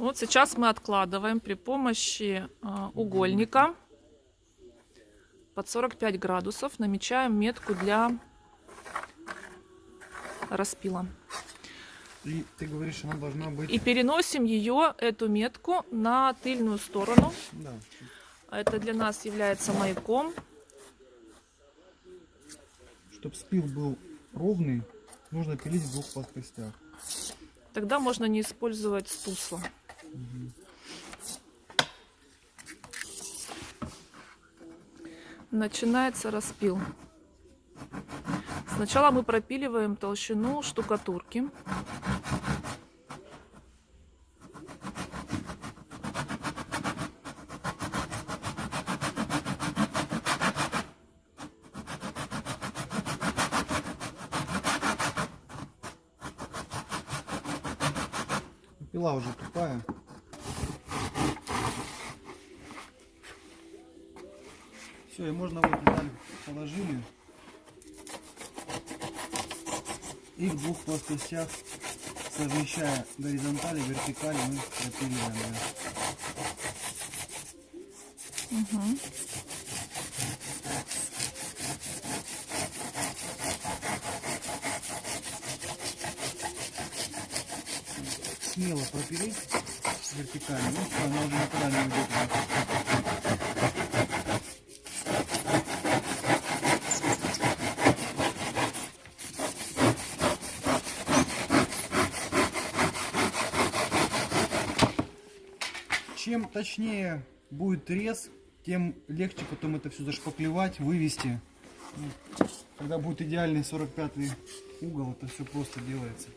Вот сейчас мы откладываем при помощи а, угольника под 45 градусов. Намечаем метку для распила. И ты говоришь, она должна быть... И переносим ее, эту метку, на тыльную сторону. Да. Это для нас является маяком. Чтобы спил был ровный, нужно пилить в двух плоскостях. Тогда можно не использовать стусла. Начинается распил. Сначала мы пропиливаем толщину штукатурки. Пила уже тупая. Все, и можно вот деталь положили. И в двух плоскостях, совмещая горизонтали, вертикали, мы пропиливаем. её. Смело пропилить вертикально, ну все, она уже не уйдет. Чем точнее будет рез, тем легче потом это все зашпаклевать, вывести. Когда будет идеальный 45 угол, это все просто делается.